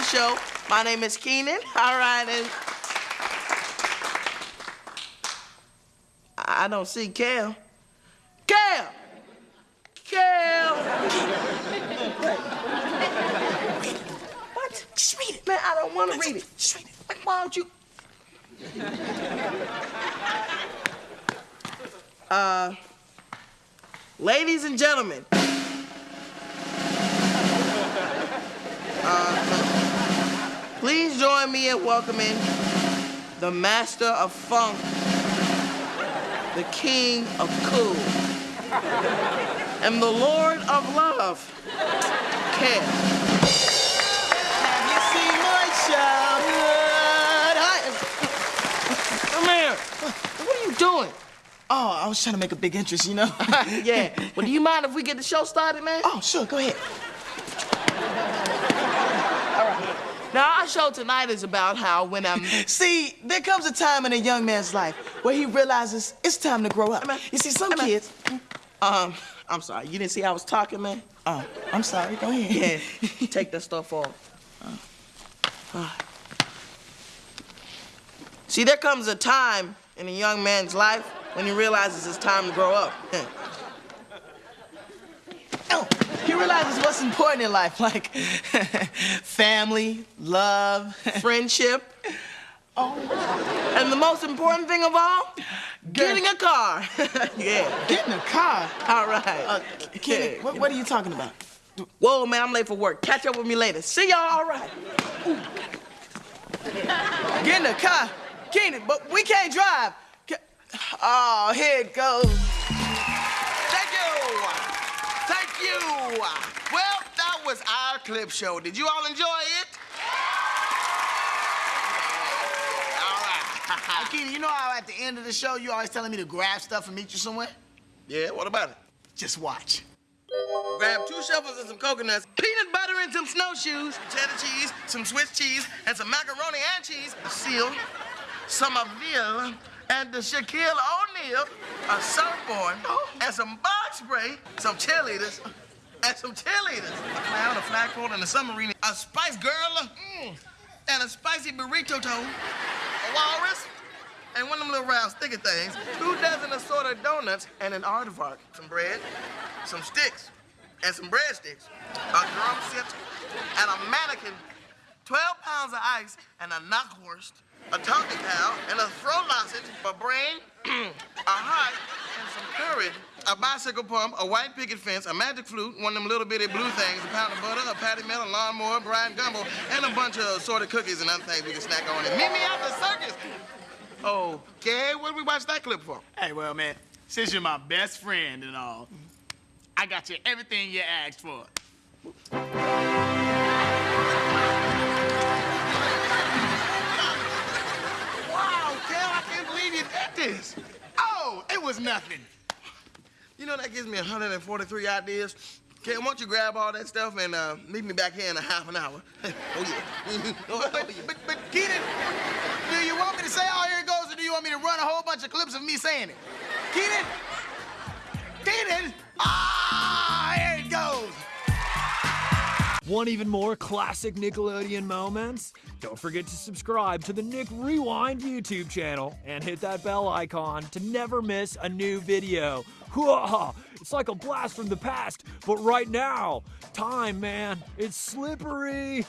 the show. My name is Keenan. All right, and I don't see Kel. Kel! Kel! what? Just read it. Man, I don't want to read it. Just read it. Like, why don't you? uh, ladies and gentlemen. Uh, please in welcoming the master of funk, the king of cool, and the lord of love, Kel. Have you seen my childhood? Hi. Come here. What are you doing? Oh, I was trying to make a big interest, you know? yeah. Well, do you mind if we get the show started, man? Oh, sure, go ahead. Now, our show tonight is about how when I'm. See, there comes a time in a young man's life where he realizes it's time to grow up. You see, some kids. Um, I'm sorry. You didn't see I was talking, man? Oh, I'm sorry. Go ahead. Yeah. Take that stuff off. Uh. See, there comes a time in a young man's life when he realizes it's time to grow up. He realizes what's important in life, like family, love. Friendship. Oh, And the most important thing of all, getting a car. yeah. get in the car. All right. Uh, Kenny, Yeah. what, what are you talking about? Whoa, man, I'm late for work. Catch up with me later. See y'all, all right. Get in the car. Keenan, but we can't drive. Oh, here it goes. You. Well, that was our clip show. Did you all enjoy it? Yeah. All right. Keenan, you know how at the end of the show you always telling me to grab stuff and meet you somewhere? yeah, what about it? Just watch. Grab two shovels and some coconuts, peanut butter and some snowshoes, cheddar cheese, some Swiss cheese, and some macaroni and cheese, a seal, some of veal, and the Shaquille O'Neal, a surfboard, oh. and some spray, some cheerleaders, and some cheerleaders, a clown, a flagpole, and a submarine, a spice girl, mm, and a spicy burrito toe, a walrus, and one of them little round sticky things, two dozen assorted donuts, and an aardvark, some bread, some sticks, and some breadsticks, a drum set, and a mannequin, 12 pounds of ice, and a knockwurst, a tonky cow, and a throat sausage, a brain, a heart, a bicycle pump, a white picket fence, a magic flute, one of them little bitty blue things, a pound of butter, a patty melt, a lawnmower, Bryant Gumbel, and a bunch of assorted cookies and other things we can snack on. And meet me at the circus. Okay, what did we watch that clip for? Hey, well, man, since you're my best friend and all, I got you everything you asked for. Wow, Kel, I can't believe you did this. Oh, it was nothing. You know, that gives me 143 ideas. Kel, why don't you grab all that stuff and uh, meet me back here in a half an hour? oh, yeah. oh, But, yeah. but, but, Keenan, do you want me to say, oh, here it goes, or do you want me to run a whole bunch of clips of me saying it? Keenan? Want even more classic Nickelodeon moments? Don't forget to subscribe to the Nick Rewind YouTube channel and hit that bell icon to never miss a new video. Hoo-ah! It's like a blast from the past, but right now, time, man, it's slippery.